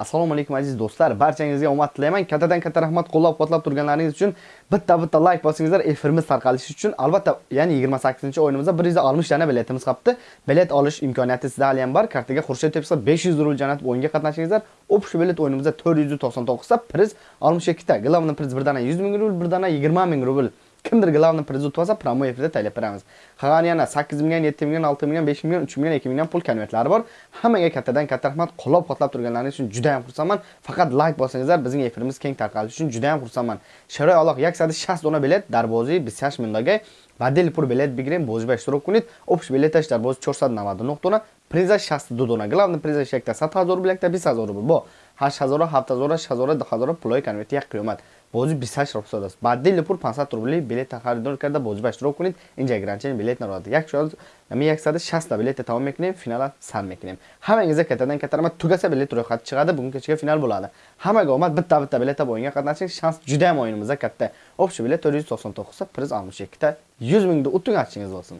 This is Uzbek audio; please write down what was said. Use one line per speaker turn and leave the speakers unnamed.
assalomu alaykum aziz do'stlar. Barchangizga omad tilayman. Kattadan katta rahmat. Qo'llab quvvatlab turganlaringiz uchun bitta bitta layk bosingizlar efirimiz tarqalishi uchun. Albatta ya'ni 28 o'yinimizda 160 dana biletimiz qolibdi bilet olish imkoniyati sizda hali ham bor. Kartaga xurshid tepsa 500 rubl jo'natib o'yinga qatnashingizlar. Общий bilet o'yinimizda 499 ta priz 62 ta главный priz bir dana 100 ming rubl bir dana 20 ming rubl kimdir главный priz yutib olsa promo efirda taylab beramiz qolgani yana 8 million 7 million 6 million 5 million 3 million 2 million pul konvertlari bor hammaga kattadan katta rahmat qo'llab quvvatlab turganlaringiz uchun juda ham xursandman. Faqat like bossangizlar bizning efirimiz keng tarqalishi uchun juda ham xursandman. Sharoy aloq yaksadi 60 dona bilet darbozi 28 ming doga Badeli pur bilet бигирем, бозба иштирок кунед. Общий билеташ дар бози 499 дона, priza 62 дона. Главный приза шекта 100 000 рубл, якта 20 000 рубл. Бо 8000, 7000, 6000, 2000 пулои конверти як қиёмат. бози 28 рубл аст баъди пур 500 рубли билет харидор карда бозиба иштирок кунед инҷа гранчен билет народ як шояд ами 160 та tamam тамом мекунем финала сар мекунем ҳамагиза каттадан катта tugasa тугаса билет рӯйхати чиқади бугун кечаga финал bo'ladi hammaga omad bitta bitta biletda bu o'yinga qatnashing shans juda ham o'yinimizda katta общий bilet 499 ta priz 62 ta 100 mingni utung achingiz bo'lsin